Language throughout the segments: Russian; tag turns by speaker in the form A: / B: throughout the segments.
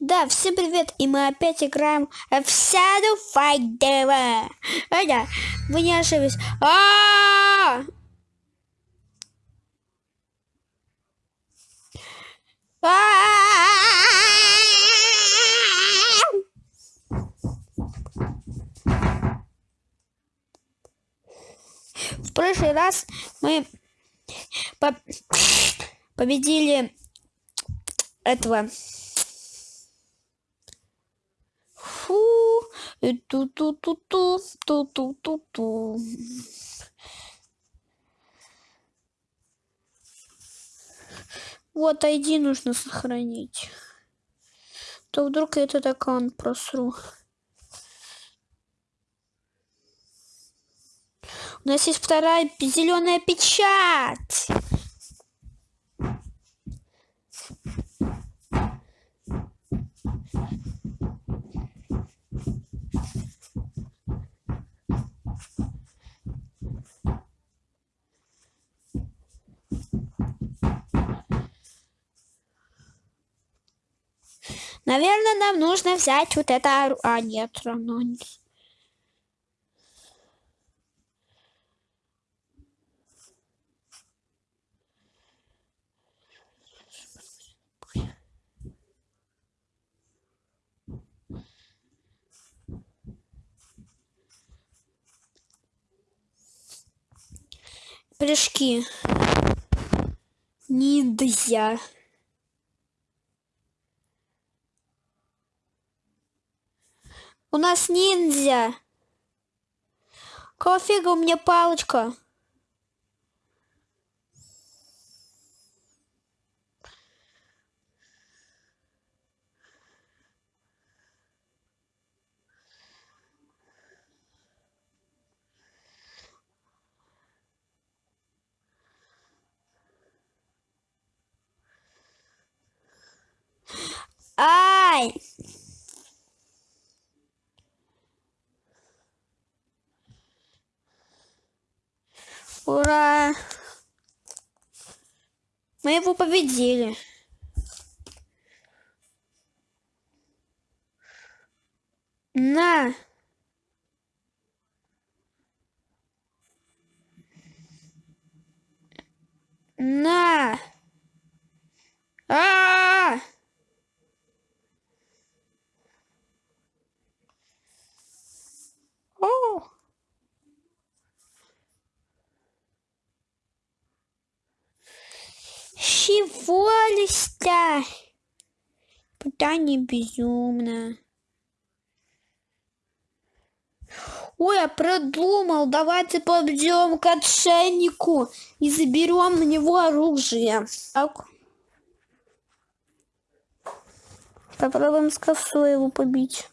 A: Да, всем привет, и мы опять играем в Shadow Fighter. Это, вы не ошиблись. А! В прошлый раз мы по победили этого Ту-ту-ту-ту. Ту-ту-ту-ту. Вот ID нужно сохранить. То вдруг я этот аккаунт просру. У нас есть вторая зеленая печать. Наверное, нам нужно взять вот это... А, нет, равно нет. Прыжки. Нельзя. У нас ниндзя. Какого у меня палочка? Ай! Ура! Мы его победили. На! На! А! -а, -а! О! Чего листа? Пытание безумно. Ой, я продумал. Давайте побьем к отшельнику и заберем на него оружие. Так. Попробуем с косой его побить.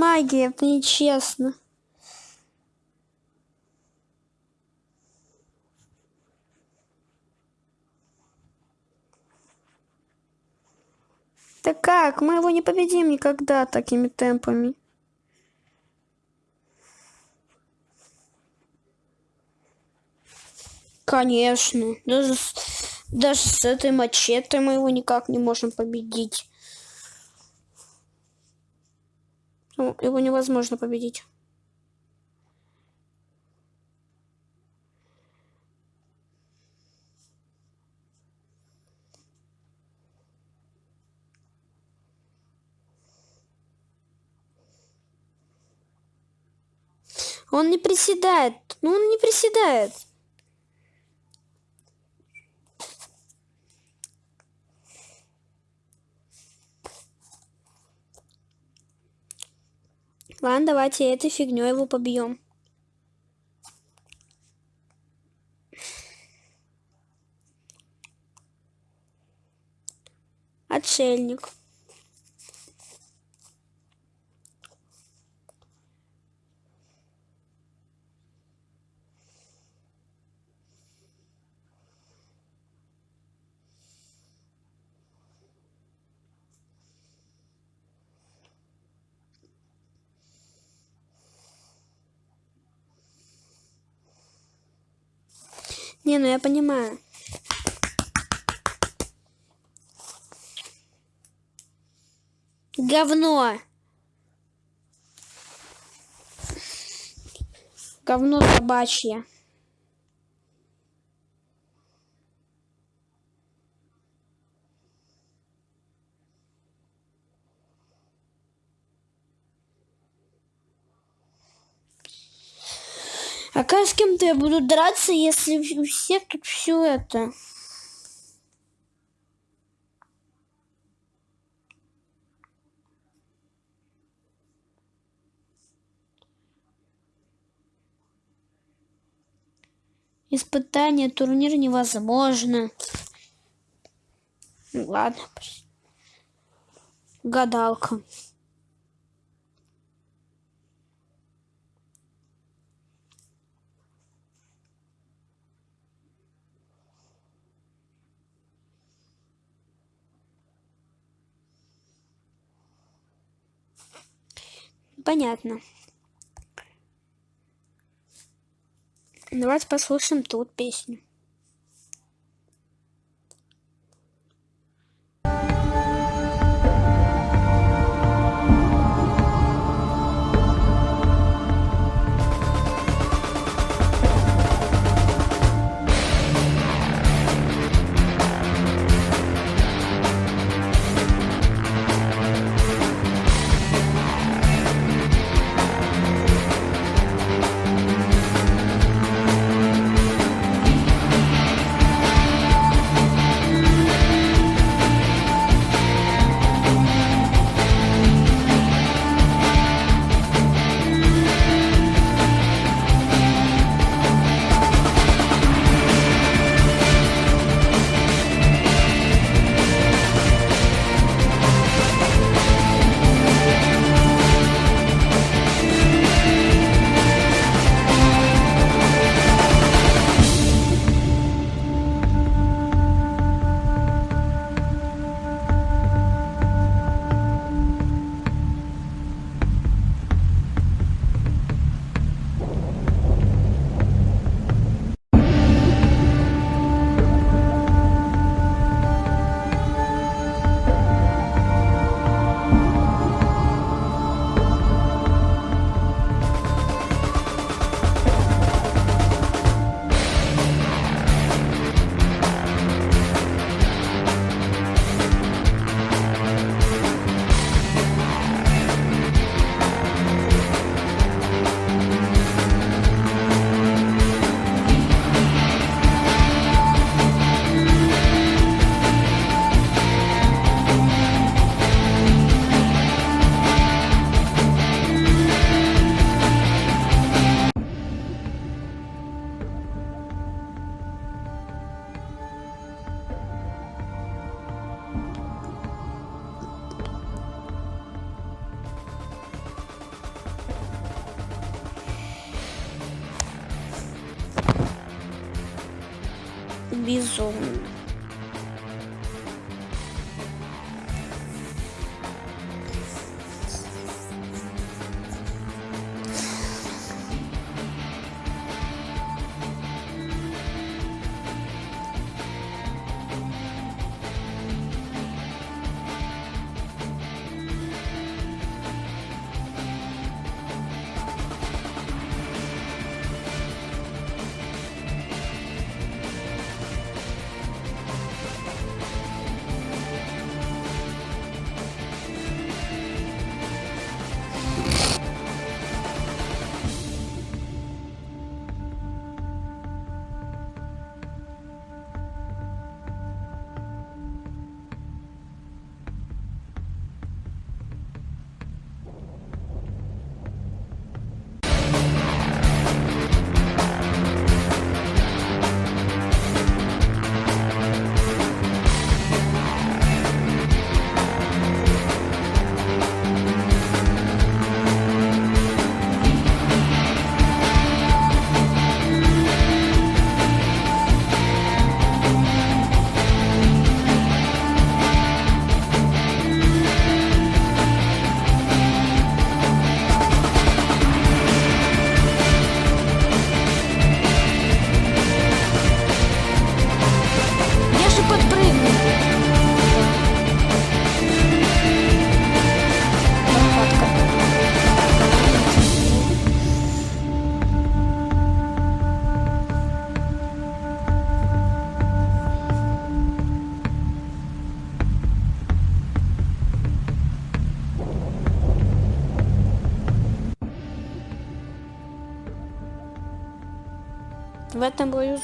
A: Магией, это нечестно. Да как? Мы его не победим никогда такими темпами. Конечно. Даже, даже с этой мачете мы его никак не можем победить. Ну, его невозможно победить. Он не приседает. Ну, он не приседает. Ладно, давайте этой фигней его побьем. Отшельник. Не, ну я понимаю. Говно. Говно собачье. А как с кем-то я буду драться, если у всех тут все это? Испытание, турнир невозможно. Ладно. Гадалка. Понятно. Давайте послушаем тут песню.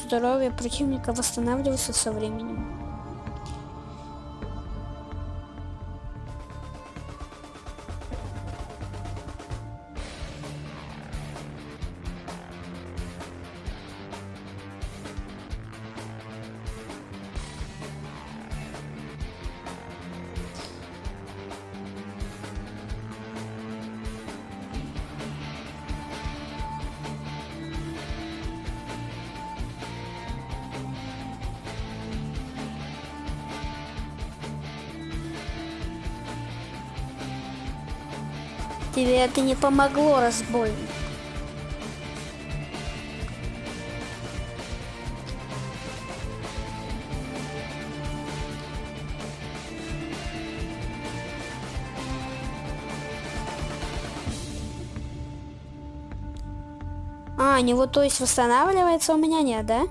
A: Здоровье противника восстанавливается со временем. Тебе это не помогло, разбойник. А, него то есть восстанавливается, у меня нет, да?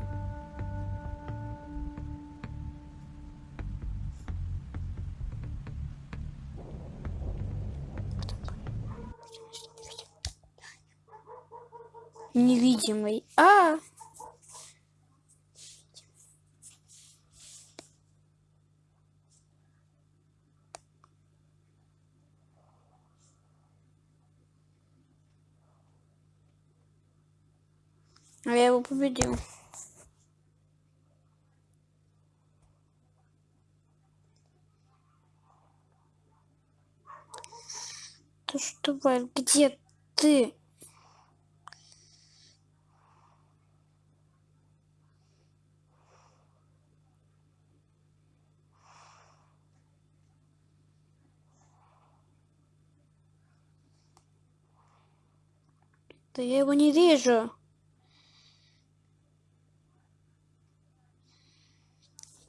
A: Невидимый. А! А я его победил. Ты что, Валь, где ты? Да я его не вижу.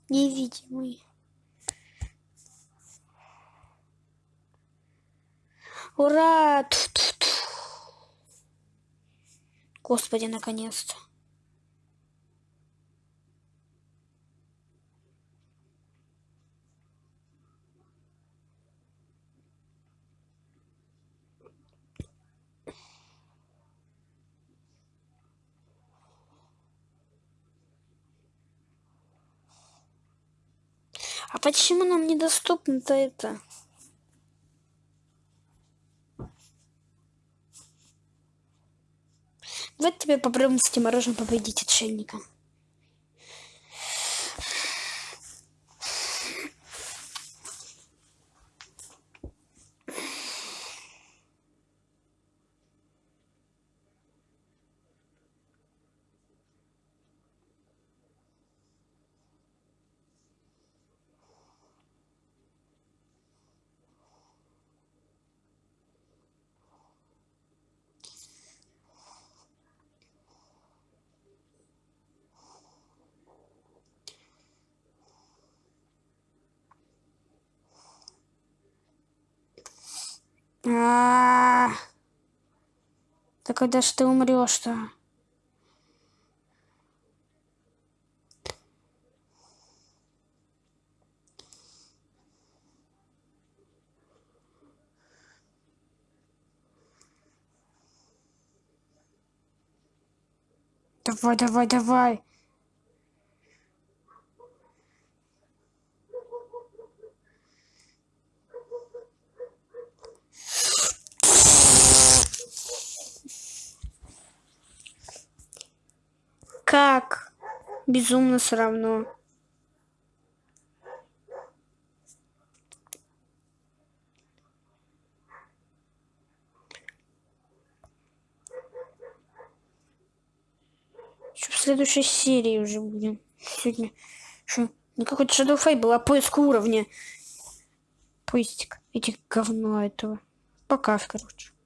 A: Невидимый. Ура! Ту -ту -ту. Господи, наконец-то. А почему нам недоступно-то это? Давай тебе попробуем с этим мороженым победить отшельника. Да когда ж ты умрешь-то? Давай, давай, давай. Как? Безумно все равно. Что в следующей серии уже будем. Сегодня что? Не какой-то Shadow Fable, а поиск уровня. Поиск этих говно этого. Пока, короче.